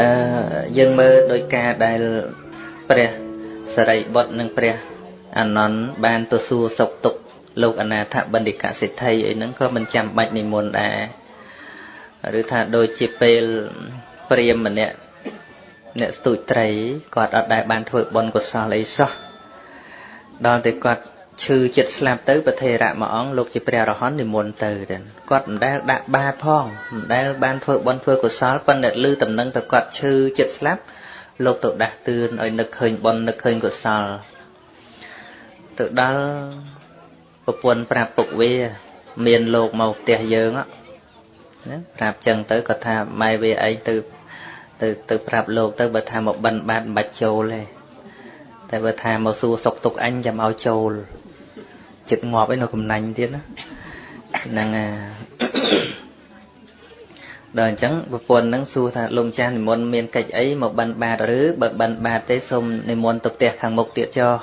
អឺយើងមើលដោយការដែលព្រះសរិបុត្រនិងព្រះអានន្ទបានទៅសួរសុខទុក្ខលោកអនាថបណ្ឌិកសិទ្ធិអីហ្នឹងក៏មិនចាំបាច់និមន្តដែរឬថាដូចជាពេលព្រាមម្នាក់អ្នកស្ទូចត្រីគាត់អត់ដែលបានធ្វើបុណ្យកុសលអីសោះដល់តែគាត់ ឈឺចិត្តស្លាប់ទៅប្រធេរៈមួយអង្គលោកជាព្រះរហន្តនិមន្តទៅគាត់មិនដែលដាក់បាតផងមិនដែលបានធ្វើបុណ្យធ្វើកុសលប៉ុន្តែឮតំណឹងទៅគាត់ឈឺចិត្តស្លាប់លោកទៅដាស់តឿនឲ្យនឹកឃើញបុណ្យនឹកឃើញកុសលទៅដល់ប្រពន្ធប្រាប់ពុកវា មានលោកមកផ្ទះយើងណាប្រាប់ចឹងទៅគាត់ថាម៉ែវាឯងទៅទៅទៅប្រាប់លោកទៅបើថាមកបិណ្ឌបាតមិនបាច់ចូលទេតែបើថាមកសួរសុកទុកអញចាំឲ្យចូល ចិត្តងាប់ឯនៅកំណាញ់ទៀតណាហ្នឹងដល់អញ្ចឹងប្រពន្ធនឹងសួរថាលោកម្ចាស់និមន្តមានកិច្ចអីមកបិណ្ឌបាតឬបើបិណ្ឌបាតទេសូមនិមន្តទៅផ្ទះខាងមុខទៀតចុះ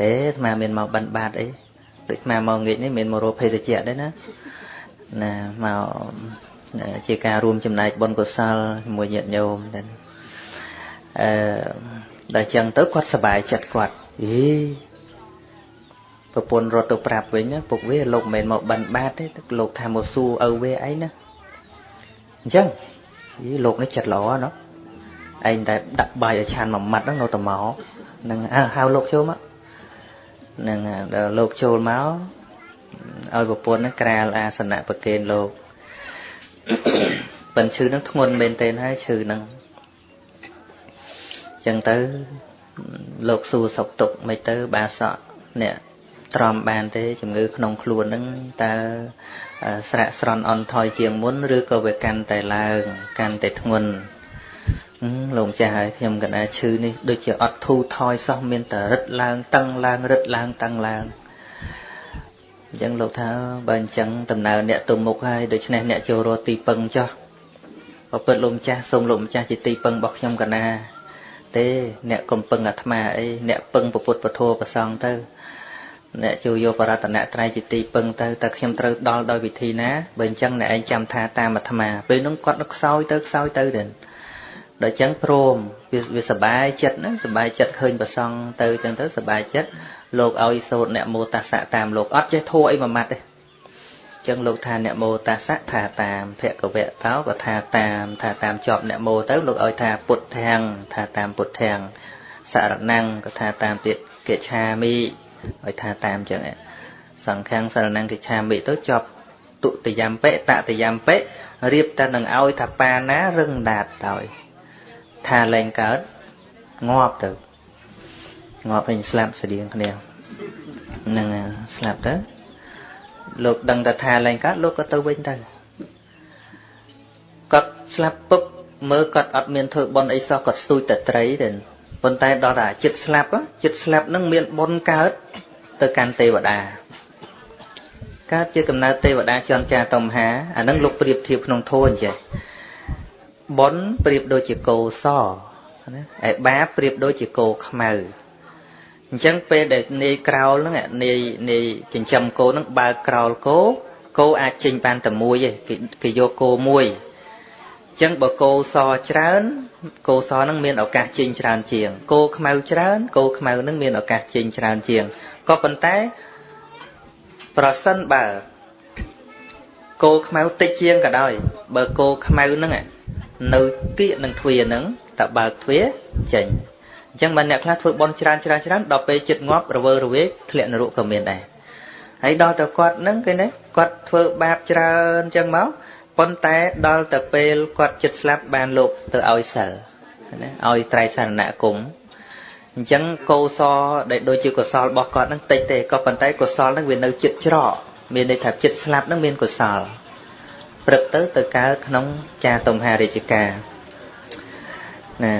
ទេអាត្មាមានមកបិណ្ឌបាតអីដូចអាត្មាមកងាកនេះមានមករកភេសជ្ជៈដែរណាណាមកជាការរួមចំណែកបុណ្យកុសលជាមួយញាតិញោមដែរអឺដល់ចឹងទៅគាត់សប្បាយចិត្តគាត់អី ប្រពន្ធរត់ទៅប្រាប់វិញពុកវាលោកមិនមែនមកបិណ្ឌបាតទេលោកថាមកសួរឪវាអីណាអញ្ចឹងយីលោកនេះចិត្តល្អណោះឯងតែដាក់បាយឲ្យឆានមួយម៉ាត់ហ្នឹងនៅតែមកនឹងអើហៅលោកចូលមកនឹងដល់លោកចូលមកឲ្យប្រពន្ធហ្នឹងក្រាលអាសនៈប្រគេនលោកប៉ិនឈឺហ្នឹងធ្ងន់មែនទែនហើយឈឺហ្នឹងចឹងទៅលោកសួរសុខទុក្ខមិនទៅបាសក់អ្នក ទ្រាំបានទេជំងឺក្នុងខ្លួនហ្នឹងតើស្រាក់ស្រន់អន់ថយជាងមុនឬក៏វាកាន់តែឡើងកាន់តែធ្ងន់លោកចាស់ហើយខ្ញុំកណាឈឺនេះដូចជាអត់ធូរថយសោះមានតែរឹតឡើងតឹងឡើងរឹតឡើងតឹងឡើងអញ្ចឹងលោកថាបើអញ្ចឹងដំណើរអ្នកទៅមុខហើយដូច្នេះអ្នកចូលរកទីពឹងចោះបើពិតលោកម្ចាស់សូមលោកម្ចាស់ជាទីពឹងរបស់ខ្ញុំកណាទេអ្នកកំពឹងអាត្មាអីអ្នកពឹងពុទ្ធពធប្រសងទៅ អ្នកជួយយកបរតនត្រ័យជាទីពឹងទៅតើខ្ញុំត្រូវដល់ដោយវិធីណាបើអញ្ចឹងអ្នកឯងចាំថាតាមអាត្មាពេលនោះគាត់នឹងខ្សោយទៅខ្សោយទៅទៅដល់អញ្ចឹងព្រមវាវាសបាយចិត្តណាសបាយចិត្តឃើញប្រសងទៅអញ្ចឹងទៅសបាយចិត្តលោកឲ្យសូត្រអ្នកមោតាសៈតាមលោកអត់ចេះធัวអីមួយម៉ាត់ទេចឹងលោកថាអ្នកមោតាសៈថាតាមភគវៈតោក៏ថាតាមថាតាមជាប់អ្នកមោទៅលោកឲ្យថាពុទ្ធធាំងថាតាមពុទ្ធធាំងសារណੰក៏ថាតាមទៀតកិច្ឆាមិ ឲ្យថាតាមចឹងសង្ឃាំងសារណੰកិច្ឆាមិទៅជាប់ទុតិយំបិតតិយំបិរៀបតែនឹងឲ្យថាបាណារឹងដាតដោយ ថាលែងកើតងាប់ទៅងាប់វិញស្លាប់ស្តៀងគ្នានឹងស្លាប់ទៅលោកដឹងតែថាលែងកើតលោកក៏ទៅវិញទៅគាត់ស្លាប់ពុកមើលគាត់អត់មានធ្វើបន់អីសោះគាត់ស្ទូចតែត្រីទេប៉ុន្តែដល់តែចិត្តស្លាប់ចិត្តស្លាប់នឹងមានបន់កើត ទៅកាន់ទេវតាកើតជាកំណើតទេវតាចន់ចាតមហាអានឹងលោកប្រៀបធៀបក្នុងធម៌អញ្ចឹងបុណ្យប្រៀបដូចជាគោសណាឯបាបប្រៀបដូចជាគោខ្មៅអញ្ចឹងពេលដែលនាយក្រោលហ្នឹងនាយនាយចិញ្ចឹមគោហ្នឹងបើក្រោលគោគោអាចចេញបានតែមួយទេគេគេយកគោមួយអញ្ចឹងបើគោសច្រើនគោសហ្នឹងមានឱកាសចេញច្រើនជាងគោខ្មៅច្រើនគោខ្មៅហ្នឹងមានឱកាសចេញច្រើនជាង ក៏ប៉ុន្តែ ប្រសិនបើគោខ្មៅតិចជាងក៏ដោយ បើគោខ្មៅហ្នឹងនៅគៀកនឹងទ្វារហ្នឹងតើបើកទ្វារចេញអញ្ចឹងបើអ្នកខ្លះធ្វើបន់ច្រើនច្រើនច្រើនដល់ពេលចិត្តងាប់រវើរវាយធ្លាក់នរកក៏មានដែរហើយដល់ទៅគាត់ហ្នឹងគេណាគាត់ធ្វើបាបច្រើនអញ្ចឹងមកប៉ុន្តែដល់ទៅពេលគាត់ចិត្តស្លាប់បានលោកទៅឲ្យសិលណាឲ្យត្រៃសរណគម អញ្ចឹងកោសដែលដូចជាកុសលរបស់គាត់ហ្នឹងតិចទេក៏ប៉ុន្តែកុសលហ្នឹងវានៅចិត្តច្រកមានន័យថាចិត្តស្លាប់ហ្នឹងមានកុសលព្រឹកទៅទៅកើតក្នុងចាតុមហារាជការណា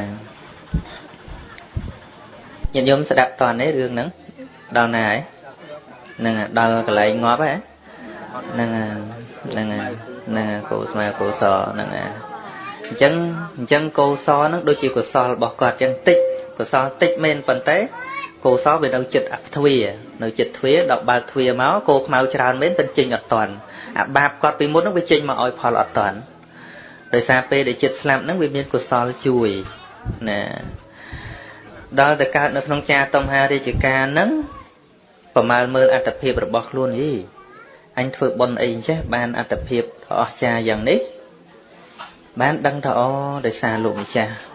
ញាតិញោមស្ដាប់តនទេរឿងហ្នឹងដល់ណាហើយហ្នឹងដល់កន្លែងងាប់ហ៎ហ្នឹងហ្នឹងហ្នឹងកោស្មាកោសហ្នឹងអញ្ចឹងអញ្ចឹងកោសហ្នឹងដូចជាកុសលរបស់គាត់អញ្ចឹងតិច កុសលតិចមែនប៉ុន្តែកោសវានៅចិត្តអទ្វានៅចិត្តទ្វាដល់បើកទ្វាមកគោខ្មៅច្រើនមែនតែចេញអត់តាន់អាបាបគាត់ពីមុនហ្នឹងវាចេញមកឲ្យផលអត់តាន់ដោយសារពេលដែលចិត្តស្លាប់ហ្នឹងវាមានកុសលជួយណាដល់តែកើតនៅក្នុងចាតំហារាជការហ្នឹងប្រមាលមើលអត្តភាពរបស់ខ្លួនយីអញធ្វើបុណ្យអីចេះបានអត្តភាពដ៏អស្ចារ្យយ៉ាងនេះបានដឹងថាអូដោយសារលោកម្ចាស់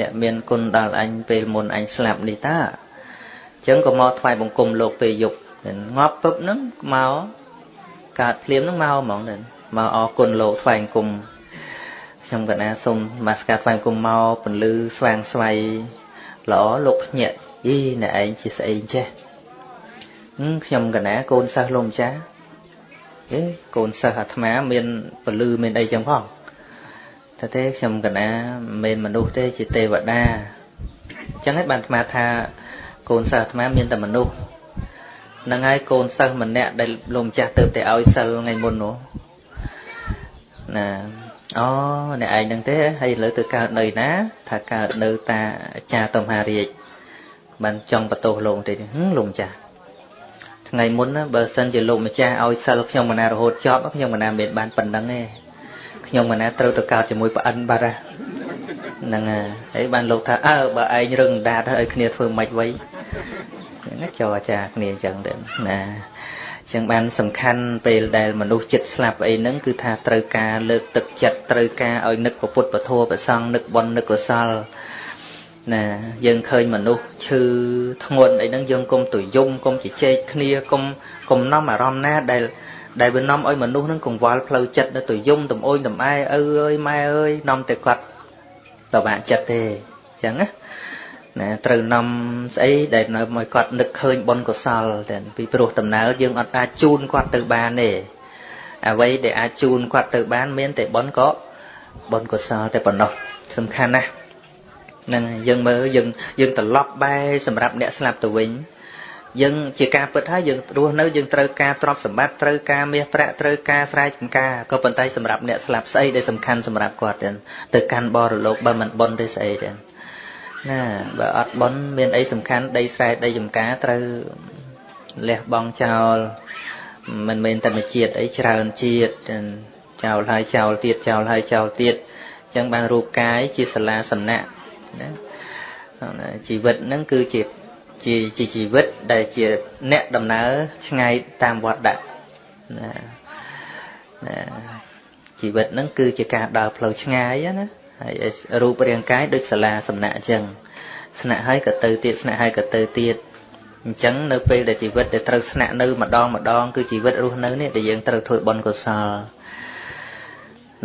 អ្នកមានគុណដល់អញពេលមុនអញស្លាប់នេះតាអញ្ចឹងក៏មកថ្វាយបង្គំលោកពេលយប់ងាប់ពឹបហ្នឹងមកកើតភ្លាមហ្នឹងមកហ្មងហ្នឹងមកអរគុណលោកថ្វាយបង្គំខ្ញុំកណាសូមមកស្កាថ្វាយបង្គំមកពន្លឺស្វាងស្វ័យល្អលោកភ្ញាក់អីអ្នកឯងជាស្អីចេះខ្ញុំកណាកូនសិស្សលោកម្ចាស់អេកូនសិស្សអាត្មាមានពលឺមានអីចឹងផង តែទេខ្ញុំកណាមិនមនុស្សទេជាទេវតាអញ្ចឹងហើយបានអាត្មាថាកូនសិស្សអាត្មាមានតែមនុស្សនឹងហើយកូនសិស្សម្នាក់ដែលលោកម្ចាស់ទៅតែឲ្យសិលថ្ងៃមុននោះណាអូអ្នកឯងហ្នឹងទេហើយឥឡូវទៅកើតនៅណា ថាកើតនៅតាអាចារ្យតំហារាជបានចង់បន្ទោសលោកម្ទេលោកម្ចាស់ថ្ងៃមុនណាបើសិនជាលោកម្ចាស់ឲ្យសិលខ្ញុំមណារហូតចប់ខ្ញុំមណាមានបានប៉ុណ្ណឹងទេ ខ្ញុំមណាត្រូវទៅកើតជាមួយប្អិនបាត់ហ្នឹងហើយបានលោកថាអើបើឯងរឹងដាតឲ្យគ្នាធ្វើម៉េចវៃហ្នឹងចោអាចារ្យគ្នាអញ្ចឹងដែរណាចឹងបានសំខាន់ពេលដែលមនុស្សចិត្តស្លាប់អីហ្នឹងគឺថាត្រូវការលើកទឹកចិត្តត្រូវការឲ្យនឹកពុទ្ធពធប្រសងនឹកបុណ្យនឹកកុសលណាយើងឃើញមនុស្សឈឺធ្ងន់អីហ្នឹងយើងកុំទៅយំកុំជជែកគ្នាកុំកុំនាំអារម្មណ៍ណាដែល ដែលវានាំឲ្យមនុស្សហ្នឹងកង្វល់ផ្លូវចិត្តនៅទៅយំតំអូនតំអែឪអើយម៉ែអើយនាំតែគាត់តបាក់ចិត្តទេអញ្ចឹងណាណាត្រូវនាំស្អីដែលនៅមកគាត់នឹកឃើញបុណ្យកុសលតែពីព្រោះដំណើរយើងអត់អាចជូនគាត់ទៅបានទេអ្វីដែលអាចជូនគាត់ទៅបាន មានតែបុណ្យក៏បុណ្យកុសលតែប៉ុណ្ណោះសំខាន់ណាស់នឹងយើងមើលយើងយើងត្រឡប់បែរសម្រាប់អ្នកស្លាប់ទៅវិញ យើងជាការពិតហើយយើងរស់នៅយើងត្រូវការទ្រព្យសម្បត្តិត្រូវការមាសប្រាក់ត្រូវការស្រែចម្ការក៏ប៉ុន្តែសម្រាប់អ្នកស្លាប់ស្អីដែលសំខាន់សម្រាប់គាត់ទៅកាន់បរលោកបើមិនបន់ទេស្អីទេណាបើអត់បន់មានអីសំខាន់ដីស្រែដីចម្ការត្រូវលះបង់ចោលមិនមែនតែមួយជាតិអីច្រើនជាតិចោលហើយចោលទៀតចោលហើយចោលទៀតអញ្ចឹងបានរូបកាយជាសាលាសំណាក់ណាជីវិតហ្នឹងគឺជា ជាជាជីវិតដែលជាអ្នកដំណើរឆ្ងាយតាមវត្តដាក់ណាណាជីវិតហ្នឹងគឺជាការដើរផ្លូវឆ្ងាយណាហើយរូបរាងកាយដូចសាលាសំណាក់អញ្ចឹងស្នាក់ហើយក៏ទៅទៀតស្នាក់ហើយក៏ទៅទៀតអញ្ចឹងនៅពេលដែលជីវិតដែលត្រូវស្នាក់នៅម្ដងម្ដងគឺជីវិតរស់នៅនេះដែលយើងត្រូវធ្វើបុណ្យកុសល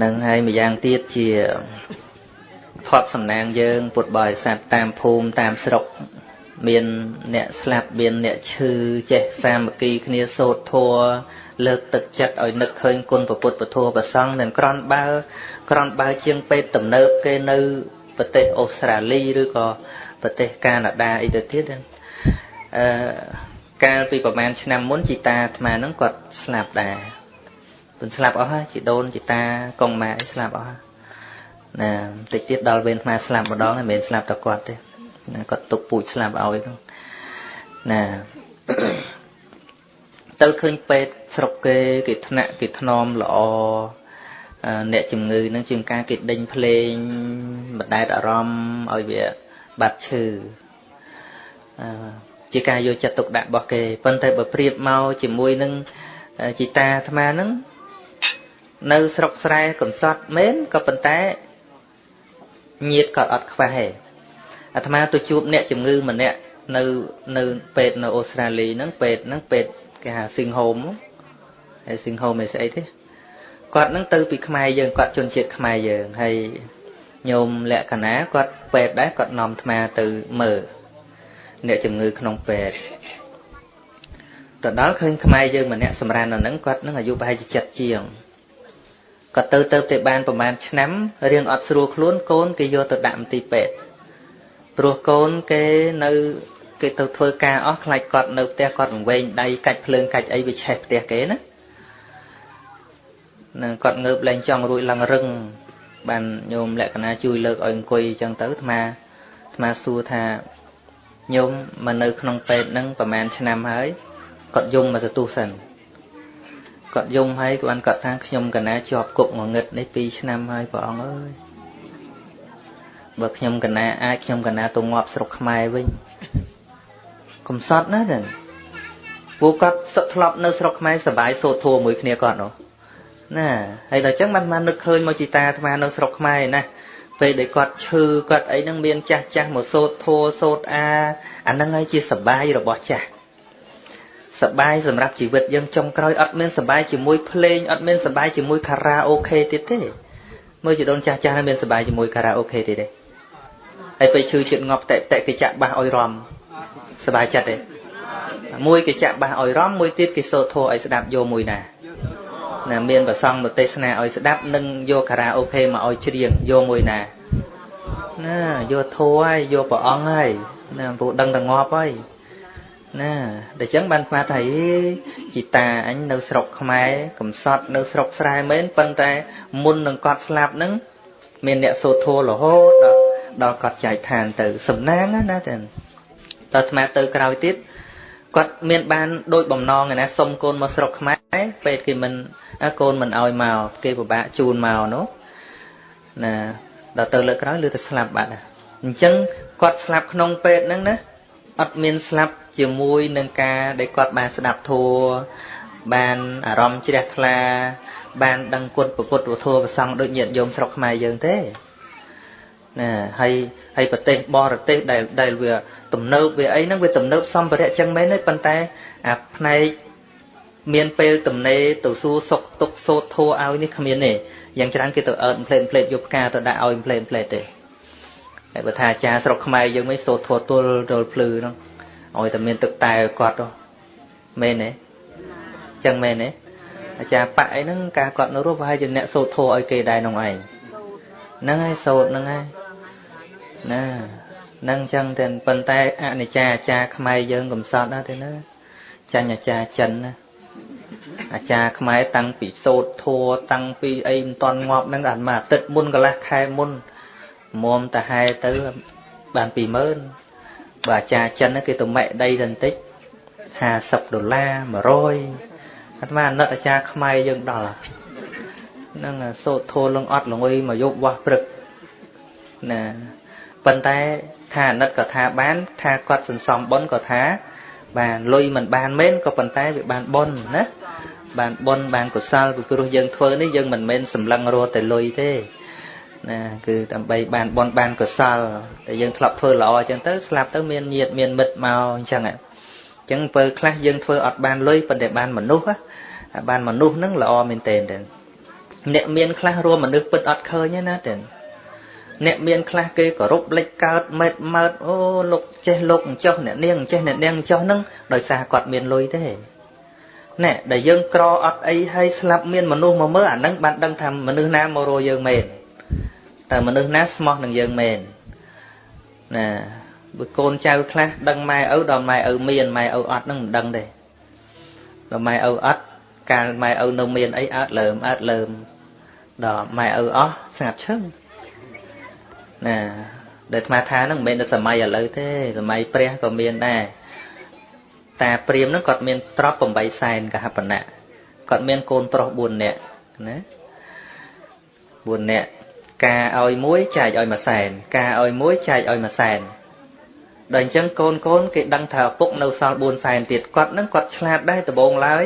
នឹងហើយម្យ៉ាងទៀតជាផត់សំណាងយើង ពុទ្ធបរិស័ទតាមភូមិតាមស្រុក មានអ្នកស្លាប់មានអ្នកឈឺចេះសាមគ្គីគ្នាសូត្រធម៌លើកទឹកចិត្តឲ្យនឹកឃើញគុណពុទ្ធពធប្រសង់ទាំងក្រន់បើក្រន់បើជាងពេទ្យទំនើបគេនៅប្រទេសអូស្ត្រាលីឬក៏ប្រទេសកាណាដាអីទៅទៀតអឺកាលពីប្រហែលឆ្នាំមុនជីតាអាត្មាហ្នឹងគាត់ស្លាប់ដែរពន្ស្លាប់អស់ហើយជីដូនជីតាកងម៉ែស្លាប់អស់ហើយណាតិចទៀតដល់វេនអាត្មាស្លាប់ម្ដងហើយមិនមែនស្លាប់តែគាត់ទេ ណាគាត់ទុកពូជស្លាប់ឲ្យហ្នឹងណាទៅឃើញពេទ្យស្រុកគេគេថ្នាក់គេថ្នមល្អអ្នកជំងឺនឹងជាងការគេដេញភ្លេងបណ្ដែតអារម្មណ៍ឲ្យវាបាត់ឈឺជាការយកចិត្តទុកដាក់របស់គេប៉ុន្តែបើប្រៀបមកជាមួយនឹងជីតាអាត្មានឹងនៅស្រុកស្រែកំសត់មែនក៏ប៉ុន្តែញាតក៏អត់ខ្វះដែរ អាត្មាទៅជួបអ្នកជំងឺម្នាក់នៅនៅពេទ្យនៅអូស្ត្រាលីហ្នឹងពេទ្យហ្នឹងពេទ្យគេហៅ Sing Home ហើយ Sing Home ឯស្អីទេគាត់ហ្នឹងទៅពីខ្មែរយើងគាត់ជនជាតិខ្មែរយើងហើយញោមលក្ខណៈគាត់ពេទ្យដែរគាត់នាំអាត្មាទៅមើលអ្នកជំងឺក្នុងពេទ្យទៅដល់ឃើញខ្មែរយើងម្នាក់សម្រាននៅហ្នឹងគាត់នឹងអាយុប្រហែលជា7ជាងគាត់ទៅទៅតែបានប្រហែលឆ្នាំរៀងអត់ស្រួលខ្លួនកូនគេយកទៅដាក់មន្ទីរពេទ្យ ព្រោះកូនគេនៅគេទៅធ្វើការអស់ខ្លាចគាត់នៅផ្ទះគាត់វែងដៃកាច់ភ្លើងកាច់អីវាឆេះផ្ទះគេណានឹងគាត់ងើបលែងចង់រួចឡើងរឹងបានញោមលក្ខណៈជួយលើកឲ្យអង្គុយអញ្ចឹងទៅអាត្មាអាត្មាសួរថាញោមមកនៅក្នុងពេទ្យហ្នឹងប្រហែលឆ្នាំហើយគាត់យំមកទទួលសិនគាត់យំហើយគាត់គាត់ថាខ្ញុំកណាជាប់គុកមួយងឹតនេះ2ឆ្នាំហើយព្រះអង្គអើយ បើខ្ញុំកណាអាចខ្ញុំកណាទៅងាប់ស្រុកខ្មែរវិញកំសត់ណាស់ហ្នឹងពួកគាត់សឹកធ្លាប់នៅស្រុកខ្មែរសบายសូត្រធัวមួយគ្នាគាត់នោះណាហើយដល់អញ្ចឹងបានបាននឹកឃើញមកជីតាអាត្មានៅស្រុកខ្មែរណាពេលដែលគាត់ឈឺគាត់អីហ្នឹងមានចាស់ចាស់មកសូត្រធัวសូត្រអាអាហ្នឹងហើយជាសបាយរបស់ចាស់សបាយសម្រាប់ជីវិតយើងចុងក្រោយអត់មានសបាយជាមួយភ្លេងអត់មានសបាយជាមួយខារ៉ាអូខេទៀតទេមើលជីដូនចាស់ចាស់មានសបាយជាមួយខារ៉ាអូខេទៀតទេ ហើយពេលឈឺចិត្តងាប់តែតែគេចាក់បាសឲ្យរំសบายចិត្តទេមួយគេចាក់បាសឲ្យរំមួយទៀតគេសូត្រធោឲ្យស្ដាប់យកមួយណាណាមានប្រសងទៅទេសនាឲ្យស្ដាប់និងយកខារ៉ាអូខេមកឲ្យច្រៀងយកមួយណាណាយកធោហើយយកព្រះអង្គហើយណាពូដឹងតែងាប់ហើយណាដូច្នេះបានស្មាថាជីតាអញនៅស្រុកខ្មែរកំសត់នៅស្រុកស្រែមែនប៉ុន្តែមុននឹងគាត់ស្លាប់ហ្នឹងមានអ្នកសូត្រធោរហូតដល់ ដល់គាត់ចែកឋានទៅសំណាងណាតែតើអាត្មាទៅក្រោយទៀតគាត់មានបានដូចបំណងឯណាសុំកូនមកស្រុកខ្មែរពេទ្យគេមិនកូនមិនអោយមកគេពិបាកជូនមកនោះណាដល់ទៅលើកក្រោយលឺតែស្លាប់បាត់អញ្ចឹងគាត់ស្លាប់ក្នុងពេទ្យហ្នឹងណាអត់មានស្លាប់ជាមួយនឹងការដែលគាត់បានស្ដាប់ធัวបានអារម្មណ៍ជ្រះថ្លា បានដឹងគុណពុទ្ធវធัวប្រសង់ដូចញាតិញោមស្រុកខ្មែរយើងទេ ណាហើយហើយប្រទេសបរទេសដែលដែលវាទំនើបវាអីហ្នឹងវាទំនើបសម្ភារៈចឹងមែនទេប៉ុន្តែអាផ្នែកមានពេលទំនេរទៅសួរសុកទុកសោតធัวឲ្យនេះគ្មានទេយ៉ាងច្រើនគេទៅអើតផ្លេតផ្លេតយកផ្កាទៅដាក់ឲ្យផ្លេតផ្លេតទេតែបើថាអាចារ្យស្រុកខ្មែរយើងមិនសោតធัวទល់ទល់ភ្លឺហ្នឹងឲ្យតែមានទឹកតែគាត់ទៅមែនទេចឹងមែនទេអាចារ្យប៉អីហ្នឹងការគាត់នៅរស់ប្រហែលជាអ្នកសោតធัวឲ្យគេដែរក្នុងឯងហ្នឹងហើយសោតហ្នឹងហើយ ណានឹងចឹងតែប៉ុន្តែអនិច្ចាអាចារ្យខ្មែរយើងកំសត់ណាទេណាចាញ់អាចារ្យចិនណាអាចារ្យខ្មែរតាំងពីសូត្រធัวតាំងពីអីមិនតន់ងាប់ហ្នឹងអានមកអាទិត្យមុនកន្លះខែមុនមុំតាហែទៅបាន20000បើអាចារ្យចិនគេទៅម៉ែដីទៅបន្តិច50ដុល្លារ100អាត្មាអាណិតអាចារ្យខ្មែរយើងដល់ហ្នឹងសូត្រធัวលងអត់លងុយមកយប់វាស់ព្រឹកណា ប៉ុន្តែថាអាណិតក៏ថាបាន ថាគាត់សន្សំបុណ្យក៏ថា បានលុយមិនបានមែនក៏ប៉ុន្តែវាបានបុណ្យណាបានបុណ្យបានកុសលពីព្រោះយើងធ្វើនេះយើងមិនមែនសម្លឹងរត់តែលុយទេណាគឺដើម្បីបានបុណ្យបានកុសលតែយើងធ្លាប់ធ្វើល្អអញ្ចឹងទៅស្លាប់ទៅមានញាតមានមិត្តមកអញ្ចឹងអញ្ចឹងពេលខ្លះយើងធ្វើអត់បានលុយប៉ុន្តែបានមនុស្សបានមនុស្សហ្នឹងល្អមែនទែនអ្នកមានខ្លះរួមមនុស្សពិតអត់ឃើញណាតែ អ្នកមានខ្លះគេគោរពលេចកើតមេតម៉ើតអូលោកចេះលោកអញ្ចោះអ្នកនាងចេះអ្នកនាងអញ្ចោះហ្នឹងដោយសារគាត់មានលុយទេណែដែលយើងក្រអត់អីហើយស្លាប់មានមនុស្សមកមើលអាហ្នឹងបានដឹងថាមនុស្សណាមករកយើងមែនតើមនុស្សណាស្មោះនឹងយើងមែនណាបើកូនចៅខ្លះដឹងម៉ែឪដល់ម៉ែឪមានម៉ែឪអត់ហ្នឹងមិនដឹងទេដល់ម៉ែឪអត់កាលម៉ែឪនៅមានអីអើតលើមអើតលើមដល់ម៉ែឪអស់ស្ងាត់ឈឹង ណាដែលអាត្មាថាហ្នឹងមិនមែនតែសម័យឥឡូវទេសម័យព្រះក៏មានដែរតាព្រាមហ្នឹងគាត់មានទ្រព្យ8សែនកហបណៈគាត់មានកូនប្រុស4នាក់ណា4នាក់ការឲ្យមួយចែកឲ្យមួយសែនការឲ្យមួយចែកឲ្យមួយសែនដល់អញ្ចឹងកូនកូនគេដឹងថាឪពុកនៅសល់4សែនទៀតគាត់នឹងគាត់ឆ្លាតដែរដបងឡើយ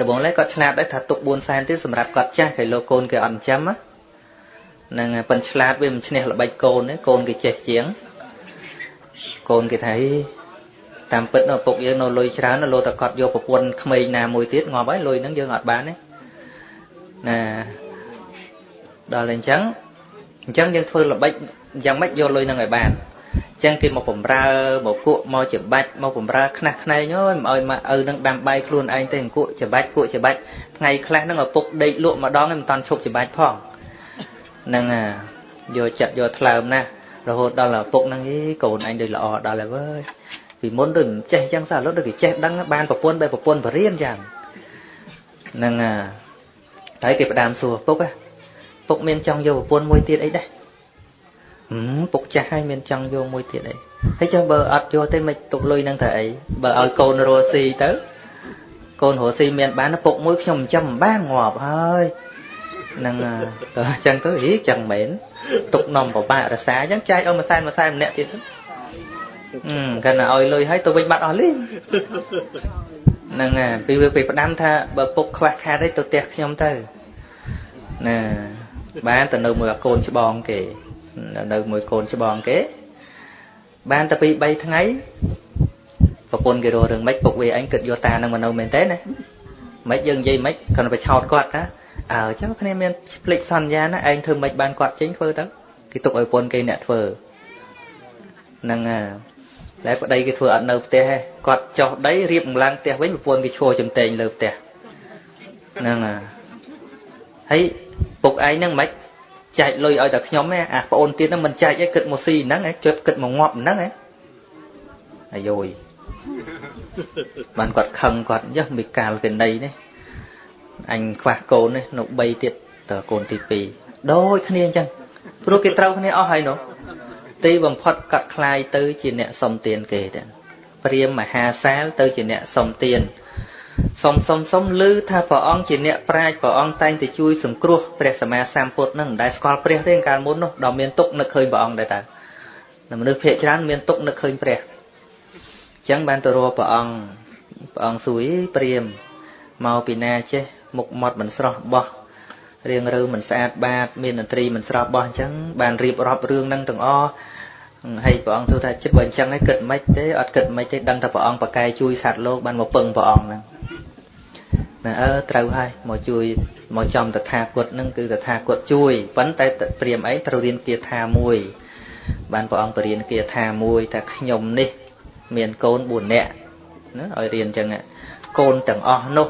ដបងឡើយគាត់ឆ្លាតដែរថាទុក4សែនទៀតសម្រាប់គាត់ចាស់គេលោកកូនគេអត់ចិញ្ចឹមណា ហ្នឹងប៉ុនឆ្លាតវាមិនឈ្នះល្បិចកូនទេកូនគេចេះជាងកូនគេថាតាមពិតនៅឪពុកយើងនៅលុយច្រើនលោតែគាត់យកប្រពន្ធក្មេងណាមួយទៀតងាប់ហើយលុយហ្នឹងយើងអត់បានទេណាដល់អញ្ចឹងអញ្ចឹងយើងធ្វើល្បិចយ៉ាងម៉េចយកលុយហ្នឹងឲ្យបានអញ្ចឹងគេមកបំរើមកគក់មកច្បាច់មកបំរើខ្នះខ្នែងអើយមិនឲ្យមកឪនឹងដាំបាយខ្លួនឯងទេអង្គក់ច្បាច់គក់ច្បាច់ថ្ងៃខ្លះហ្នឹងឪពុកដេកលក់ម្ដងមិនតាន់ឈប់ច្បាច់ផង ហ្នឹងយកចិត្តយកថ្លើមណាស់រហូតដល់ឪពុកហ្នឹងអីកូនអញដូចល្អដល់ហើយវើយពីមុនដូចមិនចេះអញ្ចឹងសោះឥឡូវដូចគេចេះដឹងបានប្រពន្ធបែបប្រពន្ធបរៀនយ៉ាងហ្នឹងតែគេផ្ដាំសួរពុកពុកមានចង់យកប្រពន្ធមួយទៀតអីដែរហឹមពុកចាស់ហើយមានចង់យកមួយទៀតអីហើយចុះបើអត់យកទេមិនទុកលុយនឹងទៅអីបើឲ្យកូនរស់ស៊ីទៅកូនរស់ស៊ីមានបានពុកមួយខ្ញុំចិញ្ចឹមមិនបានងាប់ហើយហ្នឹងក៏អញ្ចឹងទៅហីចឹងមែនទុកនំពិបាករសាអញ្ចឹងចែកឲ្យមួយសែនមួយសែនម្នាក់ទៀតគាត់ណាឲ្យលុយឲ្យទៅវិញបាត់អស់លីងហ្នឹងហើយពីវាពីផ្ដាំថាបើពុកខ្វះខាតអីទៅផ្ទះខ្ញុំទៅណាបានទៅនៅមួយកូនច្បងគេនៅមួយកូនច្បងគេ បានតែពី3ថ្ងៃប្រពន្ធគេរករឿងម៉េចពុកវាអញគិតយកតានឹងមកនៅមែនទេណាម៉េចយើងនិយាយម៉េចគាត់ទៅឆោតគាត់ណា អើចុះគ្នាមានភ្លេចសន្យាណាឯងធ្វើម៉េចបានគាត់ចេញធ្វើទៅគេទុកឲ្យប្រពន្ធគេអ្នកធ្វើហ្នឹងហើយតែប្តីគេធ្វើអត់នៅផ្ទះទេគាត់ចុះដីរៀបម្លាំងផ្ទះវិញប្រពន្ធគេឈរចំតែងលើផ្ទះហ្នឹងហើយហើយពុកឯងហ្នឹងមិនចែកលុយឲ្យតែខ្ញុំទេអាប្អូនទៀតហ្នឹងមិនចែកទេគិតមកស៊ីហ្នឹងឯងជិតគិតមកងាប់ហ្នឹងឯងអាយយបានគាត់ខឹងគាត់យះមិនកាលកណីនេះ អញខ្វះកូននេះនៅ3ទៀតតើកូនទី2ដូចគ្នាអញ្ចឹងព្រោះគេត្រូវគ្នាអស់ហើយនោះទីបំផុតកាត់คลายទៅជាអ្នកសុំទានគេទៅព្រាមមហាសាលទៅជាអ្នកសុំទានសុំសុំសុំឮថាព្រះអង្គជាអ្នកប្រាជ្ញព្រះអង្គតែងតែជួយសង្គ្រោះព្រះសម្មាសម្ពុទ្ធនឹងមិនដែលស្គាល់ព្រះទេកាលមុននោះដល់មានទុកនឹកឃើញព្រះអង្គដែរតើមនុស្សភាគច្រើនមានទុកនឹកឃើញព្រះអញ្ចឹងបានទៅរកព្រះអង្គព្រះអង្គសួយព្រាមមកពីណាចេះ មុខមាត់មិនស្រស់បោះរៀងរើមិនស្អាតបាតមានតន្ត្រីមិនស្រស់បោះអញ្ចឹងបានរៀបរាប់រឿងនឹងទាំងអស់ហើយព្រះអង្គសួរថាចិត្តបើអញ្ចឹងហើយគិតមិនទេអត់គិតមិនទេដឹងតែព្រះអង្គប្រកែជួយសត្វលោកបានមកពឹងព្រះអង្គហ្នឹងណាអើត្រូវហើយមកជួយមកចំតថាគតហ្នឹងគឺតថាគតជួយប៉ុន្តែព្រាមអីត្រូវរៀនគាថាមួយ បានព្រះអង្គបរៀនគាថាមួយថាខ្ញុំនេះ មានកូន4នាក់ណាឲ្យរៀនអញ្ចឹងកូនទាំងអស់នោះ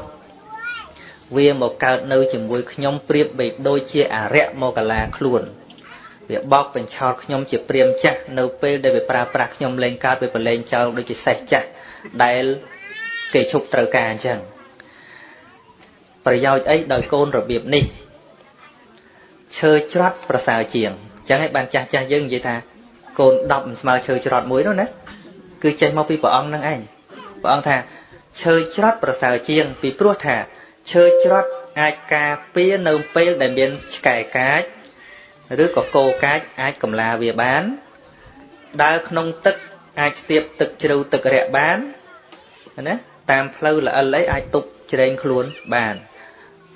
វាមកកើតនៅជាមួយខ្ញុំប្រៀបបីដូចជាអរិយមកលាខ្លួនវាបោកបញ្ឆោតខ្ញុំជាព្រាមចាស់នៅពេលដែលវាប្រើប្រាស់ខ្ញុំលែងកើតវាប្រឡែងចោលដូចជាសេះចាស់ដែលគេឈប់ត្រូវការអញ្ចឹងប្រយោជន៍អីដោយកូនរបៀបនេះឈើច្រត់ប្រសើរជាងអញ្ចឹងឯងបានចាស់ចាស់យើងនិយាយថាកូន10មិនស្មើឈើច្រត់មួយនោះណាគឺចេះមកពីព្រះអង្គនឹងឯងព្រះអង្គថាឈើច្រត់ប្រសើរជាងពីព្រោះថា ឈើច្រត់អាចការពារនៅពេលដែលមានឆ្កែកាចឬក៏គោកាចអាចកំឡាវាបានដើរក្នុងទឹកអាចស្ទាបទឹកជ្រៅទឹករាក់បានណាតាមផ្លូវល្អិលអីអាចទប់ជ្រែងខ្លួនបាន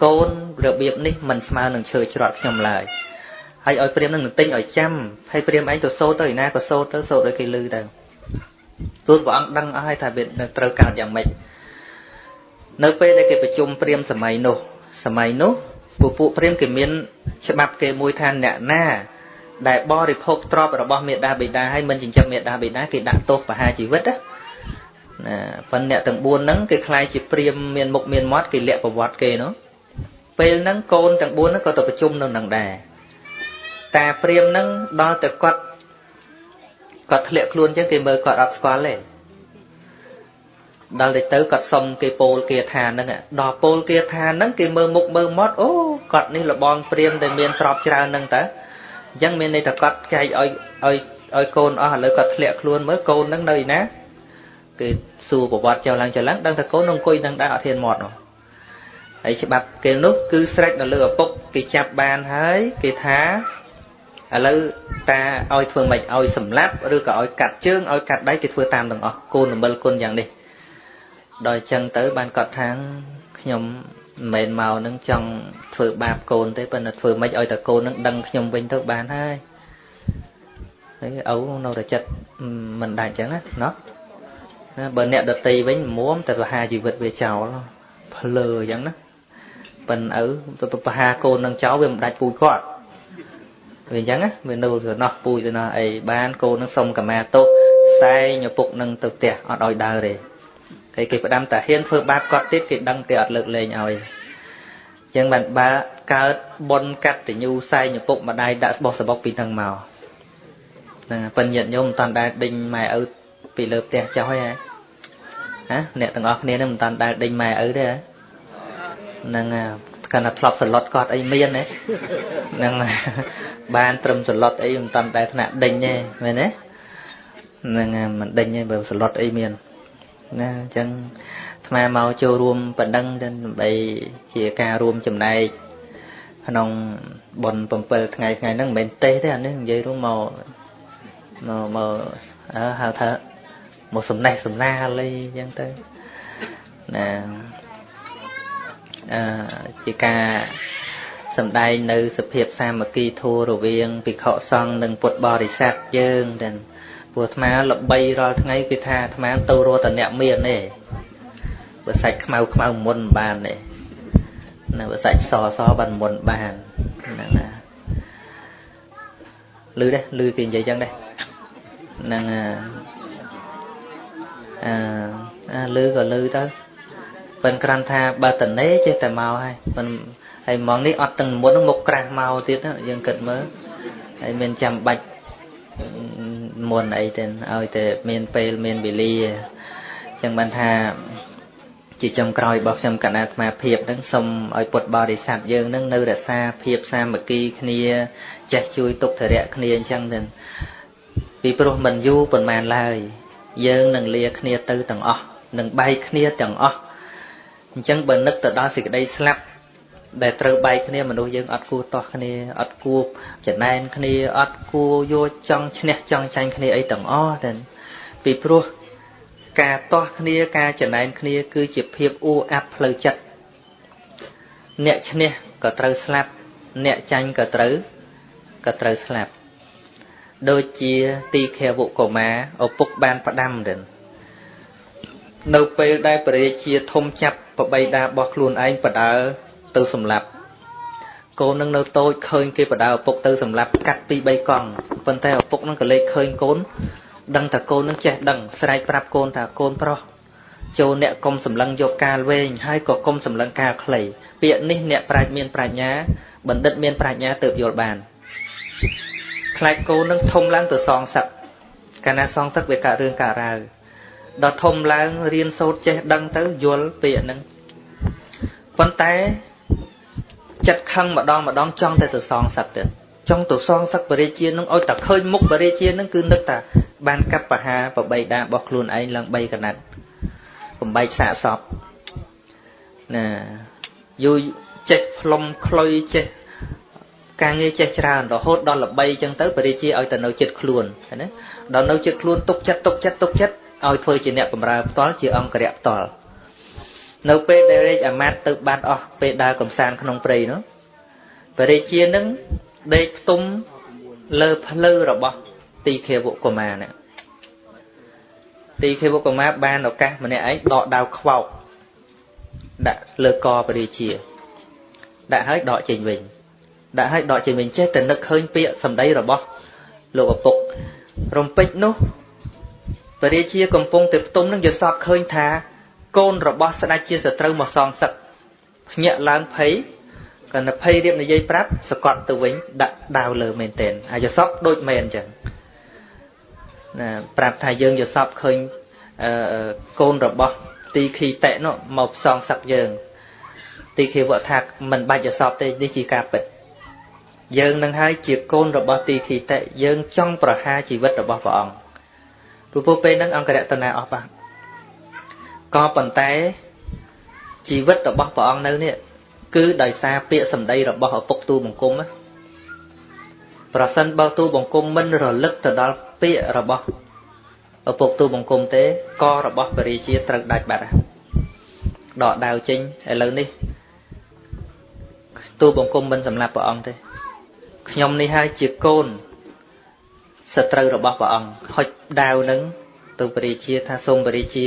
កូនរបៀបនេះមិនស្មើនឹងឈើច្រត់ខ្ញុំឡើយហើយឲ្យព្រាមនឹងទិញឲ្យចាំហើយព្រាមឯងទៅសូត្រទៅឯណាក៏សូត្រទៅសូត្រឲ្យគេលឺទៅទូលព្រះអង្គដឹងអស់ហើយថាវាត្រូវកើតយ៉ាងម៉េច នៅពេលដែលគេប្រជុំព្រាមសម័យនោះសម័យនោះពួកពួកព្រាមគេមាន ច្បាប់គេមួយថាអ្នកណាដែលបរិភោគទ្រព្យរបស់មេដាបិតាហើយមិនចិញ្ចឹមមេដាបិតាគេដាក់ទោសប្រហារជីវិតណាណាប៉ុន្តែអ្នកទាំង4ហ្នឹងគេខ្លាយជាព្រាមមានមុខមានមាត់គេលាក់ប្រវត្តិគេនោះពេលហ្នឹងកូនទាំង4ហ្នឹងក៏ទៅប្រជុំនៅនឹងដែរតាព្រាមហ្នឹងដល់តែគាត់គាត់ធ្លាក់ខ្លួនចឹងគេមើលគាត់អត់ស្គាល់ទេ ដល់ទៅទៅគាត់សុំគេពោលគេថាហ្នឹងដល់ពោលគេថាហ្នឹងគេមើលមុខមើលមាត់អូគាត់នេះលបងព្រាមដែលមានទ្រព្យច្រើនហ្នឹងតើអញ្ចឹងមានន័យថាគាត់ចែកឲ្យឲ្យឲ្យកូនអស់ឥឡូវគាត់ធ្លាក់ខ្លួនមើលកូនហ្នឹងនៅឯណាគេសួរប្រវត្តិចុះឡើងចុះឡើងដឹងថាកូននឹងអង្គុយនឹងដែរអត់ធានមាត់នោះហើយច្បាប់គេនោះគឺស្រេចនៅលើឪពុកគេចាប់បានហើយគេថាឥឡូវតាឲ្យធ្វើម៉េចឲ្យសម្លាប់ឬក៏ឲ្យកាត់ជើងឲ្យកាត់ដៃគេធ្វើតាមទាំងអស់គូនរមិលគុណយ៉ាងនេះ ដល់អញ្ចឹងទៅបានគាត់ថាខ្ញុំមិនមែនមកនឹងចង់ធ្វើបាបកូនទេប៉ុន្តែធ្វើម៉េចឲ្យតែកូននឹងដឹងខ្ញុំវិញទៅបានហើយហើយឪនៅតែចិត្តមិនដាច់អញ្ចឹងណាណោះណាបើអ្នកដតីវិញមុំតែបហាជីវិតវាចោលភ្លើអញ្ចឹងណាប៉ិនឪបហាកូននឹងចោលវាមិនដាច់ពូជគាត់វាអញ្ចឹងណាវានៅទៅណោះពូជទៅណោះអីបានកូននឹងសុំកម្មាទោសសែងឪពុកនឹងទៅផ្ទះអត់ឲ្យដើរទេ គេគេផ្ដាំតាហ៊ានធ្វើបាបគាត់ទៀតគេដឹងគេអត់លើកលែងឲ្យអញ្ចឹងបានបើកើតបុណ្យកតញ្ញូសែងឪពុកម្ដាយដាក់ស្បោះសបុកពីនឹងមកហ្នឹងប៉ិនញាតញោមមិនតាន់ដែលដេញម៉ែឪពីលើផ្ទះចុះហើយហ៎ហ៎អ្នកទាំងអស់គ្នានឹងមិនតាន់ដែលដេញម៉ែឪទេហ្នឹងកាន់តែធ្លាប់សឡុតគាត់អីមានទេហ្នឹងបានត្រឹមសឡុតអីមិនតាន់ដែលថ្នាក់ដេញទេមែនទេហ្នឹងមិនដេញទេបើសឡុតអីមាន ណាអញ្ចឹងអាត្ថ្មមកចូលរួមប៉ុណ្ណឹងដើម្បីជាការរួមចំណែកក្នុងបុណ្យ7ថ្ងៃថ្ងៃហ្នឹងមិនមែនទេសទេអានេះនិយាយរួមមកមកមកហៅថាមកសំណេះសំណាលអីចឹងទៅណាអឺជាការសំដែងនៅសភាពសាមគ្គីធម៌រវាងភិក្ខុសង្ឃនិងពុទ្ធបរិស័ទយើងទាំង ព្រោះអាត្មាល្បីរាល់ថ្ងៃគឺថាអាត្មាទៅរត់តអ្នកមានទេបើសាច់ខ្មៅខ្មៅមុនបានទេនៅបើសាច់សសបានមុនបានហ្នឹងណាលឺដែរលឺគេនិយាយចឹងដែរហ្នឹងអឺអឺលឺក៏លឺទៅប៉ុន្តែក្រាន់ថាបើតនេចេះតែមកហើយប៉ុន្តែហើយម៉ងនេះអត់ទាំងមុនមកក្រាស់មកទៀតយើងគិតមើលហើយមានចាំបាច់ មុនអីទេឲ្យតែមានពេលមានវេលាចឹងបានថាជាចុងក្រោយរបស់ខ្ញុំកណ្ដាអាត្មាភាពនឹងសូមឲ្យពុទ្ធបរិស័ទយើងនឹងនៅរក្សាភាពសាមគ្គីគ្នាចេះជួយទុក្ខធរៈគ្នាអញ្ចឹងទៅពីព្រោះមិនយូរប៉ុន្មានឡើយ យើងនឹងលាគ្នាទៅទាំងអស់នឹងបែកគ្នាទាំងអស់អញ្ចឹងបើនឹកទៅដល់សេចក្តីស្លាប់ ដែលត្រូវបែកគ្នាមនុស្សយើងអត់គួរតោះគ្នាអត់គួរចំណែនគ្នាអត់គួរយកចង់ឈ្នះចង់ចាញ់គ្នាអីទាំងអស់តែពីព្រោះការតោះគ្នាការចំណែនគ្នា គឺជាភាពអ៊ូអាប់ផ្លូវចិត្តអ្នកឈ្នះក៏ត្រូវស្លាប់ អ្នកចាញ់ក៏ត្រូវក៏ត្រូវស្លាប់ដូចជាទីខេវកុមារឪពុកបានផ្ដាំទៅនៅពេលដែលព្រះរាជាធំចាប់ប្របីដារបស់ខ្លួនឯងបដើ ទៅសម្លាប់កូននឹងនៅតូចឃើញគេបដើឪពុកទៅសម្លាប់កាត់ពី3កង់ប៉ុន្តែឪពុកនឹងក៏លេចឃើញកូនដឹងថាកូននឹងចេះដឹងស្រែកប្រាប់កូនថាកូនប្រុសចូលអ្នកកុំសម្លឹងយកកាលវែងហើយក៏កុំសម្លឹងកាលខ្លីពាក្យនេះអ្នកប្រាជ្ញមានប្រាជ្ញាបណ្ឌិតមានប្រាជ្ញាទើបយល់បានខ្លាចកូននឹងធំឡើងទៅសងសឹកកាលណាសងសឹកវាកើតរឿងកើតរាវដល់ធំឡើងរៀនសូត្រចេះដឹងទៅយល់ពាក្យហ្នឹងប៉ុន្តែ ចិត្តខឹងម្ដងម្ដងចង់តែទៅសងសឹកទៀតចង់ទៅសងសឹកបរិជានឹងឲ្យតែឃើញមុខបរិជានឹងគឺនឹកថាបានកាប់បហាប្របីដារបស់ខ្លួនឯងឡើង3កណាត់បំបែកសាកសពណាយូរចេះផ្លុំខ្លុយចេះការងារចេះច្រើនរហូតដល់ល្បីចឹងទៅបរិជាឲ្យទៅនៅចិត្តខ្លួនណាដល់នៅចិត្តខ្លួនទុកចិត្តទុកចិត្តទុកចិត្តឲ្យធ្វើជាអ្នកបម្រើផ្ទាល់ជាអង្គរៈផ្ទាល់ នៅពេលដែលរាជអាមាត្យទៅបាត់អស់ពេលដើរកំសាន្តក្នុងព្រៃនោះបរិជានឹងដេកផ្ទុំលើភ្លៅរបស់ទីខេវកុមារនេះទីខេវកុមារបានឱកាសម្នាក់ឯងដកដាវខ្វោកដាក់លើកបរិជាដាក់ឲ្យដកចេញវិញដាក់ឲ្យដកចេញវិញចេះតែនឹកឃើញពាក្យសម្ដីរបស់លោកឪពុករំពេចនោះបរិជាកំពុងតែផ្ទុំនឹងយល់សពឃើញថា កូនរបស់ស្ដេចជាសត្រូវមកសងសឹកភ្ញាក់ឡើងភ័យកណ្ដភ័យរៀបនិយាយប្រាប់សកត់ទៅវិញដាក់ដាវលើមែនតែនហើយយល់សពដូចមែនអញ្ចឹងណាប្រាប់ថាយើងយល់សពឃើញអឺកូនរបស់ទីខីតេនោះមកផ្សងសឹកយើង ទីខីវៈថាមិនបាច់យល់សពទេនេះជាការពិតយើងនឹងហើយជាកូនរបស់ទីខីតេយើងចង់ប្រហារជីវិតរបស់ព្រះអង្គព្រោះពេលហ្នឹងអង្គរតនាអស់បាត់ ក៏ប៉ុន្តែជីវិតរបស់ព្រះអង្គនៅនេះគឺដោយសារពាក្យសម្ដីរបស់ឪពុកទូបង្គំប្រសិនបើទូបង្គំមិនរលឹកទៅដល់ពាក្យរបស់ឪពុកទូបង្គំទេករបស់បរិជាត្រូវដាច់បាត់ដកដាវចេញឥឡូវនេះទូបង្គំមិនសម្លាប់ព្រះអង្គទេខ្ញុំនេះហើយជាកូនសត្រូវរបស់ព្រះអង្គហុចដាវនឹងទៅបរិជាថាសូមបរិជា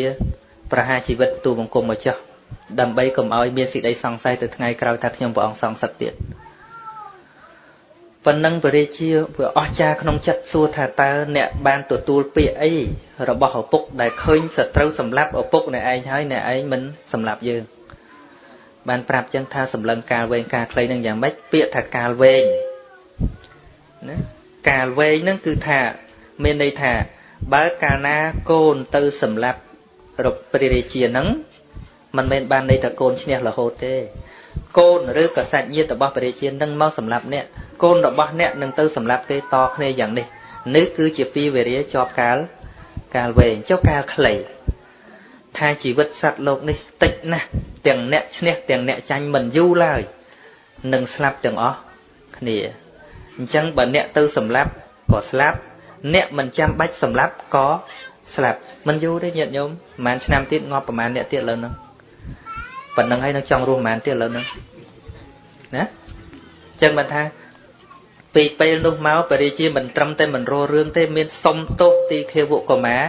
ប្រហារជីវិតទូបង្គំមកចោះដើម្បីកុំឲ្យមានសេចក្តីសង្ស័យទៅថ្ងៃក្រោយថាខ្ញុំព្រះអង្គសងសឹកទៀតប៉ុណ្ណឹងបរិជាវាអស្ចារក្នុងចិត្តសួរថាតើអ្នកបានទទួលពាក្យអីរបស់ឪពុកដែលឃើញសត្រូវសម្លាប់ឪពុកអ្នកឯងហើយអ្នកឯងមិនសម្លាប់យើងបានប្រាប់ចឹងថាសម្លឹងកាលវែងកាលខ្លីនឹងយ៉ាងម៉េចពាក្យថាកាលវែងណាកាលវែងនឹងគឺថាមានន័យថាបើកាលណាកូនទៅសម្លាប់ រកព្រះរាជានឹងមិនមែនបានន័យថាកូនឈ្នះរហូតទេ កូនឬក៏សាច់ញាតិរបស់ព្រះរាជានឹងមកសម្លាប់អ្នកកូនរបស់អ្នកនឹងទៅសម្លាប់ទេតគ្នាយ៉ាងនេះនេះគឺជាពីវេរាជាប់កាលកាលវែងចុះកាលខ្លីថាជីវិតសត្វលោកនេះតិចណាស់ទាំងអ្នកឈ្នះទាំងអ្នកចាញ់មិនយូរឡើយនឹងស្លាប់ទាំងអស់គ្នាអញ្ចឹងបើអ្នកទៅសម្លាប់ក៏ស្លាប់ អ្នកមិនចាំបាច់សម្លាប់ក៏ស្លាប់ មិនយូរទេញាតិញោមប្រហែលឆ្នាំទៀតងាប់ប្រហែលអ្នកទៀតលើហ្នឹងប៉ុណ្្នឹងហើយនឹងចង់រស់ប្រហែលទៀតលើហ្នឹងណាអញ្ចឹងបានថាពីពេលនោះមកបរិជាមិនត្រឹមតែមិនរស់រឿងទេមានសុំទោសទីខេវកុមារ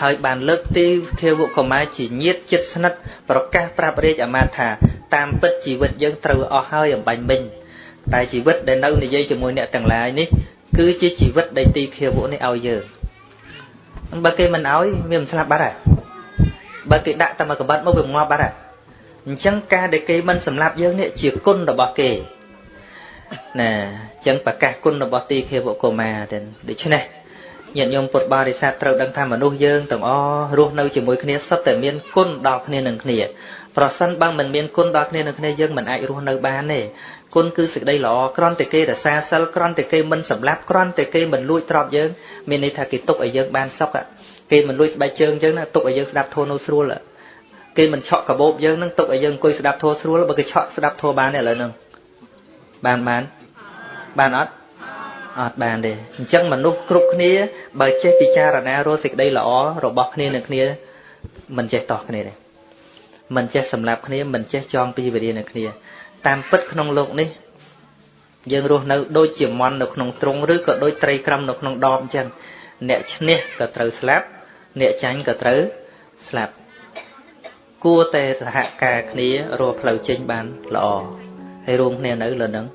ហើយបានលើកទីខេវកុមារជាញាតចិត្តស្និទ្ធប្រកាសប្រាប់រាជអាមាត្យថា តាមពិតជីវិតយើងត្រូវអស់ហើយអំបញ្ញមិញតែជីវិតដែលនៅនិយាយជាមួយអ្នកទាំងឡាយនេះគឺជាជីវិតដែលទីខេវនេះឲ្យយើង បើគេមិនឲ្យវាមិនស្លាប់បាត់ហើយបើគេដាក់តែមកកបាត់មកវាងាប់បាត់ហើយអញ្ចឹងការដែលគេមិនសម្លាប់យើងនេះជាគុណរបស់គេណាអញ្ចឹងប្រកាសគុណរបស់ទីខេវកុមារទៅដូច្នេះញាតិញោមពុទ្ធបរិស័ទត្រូវដឹងថាមនុស្សយើងទាំងអស់រស់នៅជាមួយគ្នាសុទ្ធតែមានគុណដល់គ្នានឹងគ្នាប្រសិនបើមិនមានគុណដល់គ្នានឹងគ្នាយើងមិនអាចរស់នៅបានទេ គុណគឺសេចក្តីល្អក្រន់តែគេរសាសិលក្រន់តែគេមិនសម្លាប់ក្រន់តែគេមិនលួចទ្រព្យយើងមានន័យថាគេទុកឲ្យយើងបានសុខគេមិនលួចស្បែកជើងយើងណាទុកឲ្យយើងស្ដាប់ធម៌នោះស្រួលគេមិនឆក់កាបូបយើងនឹងទុកឲ្យយើងអង្គុយស្ដាប់ធម៌ស្រួលបើគេឆក់ស្ដាប់ធម៌បានទេឥឡូវហ្នឹងបានបានបានអត់អត់បានទេអញ្ចឹងមនុស្សគ្រប់គ្នាបើចេះពិចារណារកសេចក្តីល្អរបស់គ្នានឹងគ្នាមិនចេះតោះគ្នាទេមិនចេះសម្លាប់គ្នាមិនចេះចងពីវិរិយនឹងគ្នា តាមពិតក្នុងលោកនេះ យើងរស់នៅដូចជាមន់នៅក្នុងទ្រុងឬក៏ដូចត្រីក្រំនៅក្នុងដបអញ្ចឹងអ្នកឈ្នះក៏ត្រូវស្លាប់ អ្នកចាញ់ក៏ត្រូវស្លាប់គួរតែសហការគ្នារកផ្លូវចេញបានល្អហើយរួមគ្នានៅលើនឹង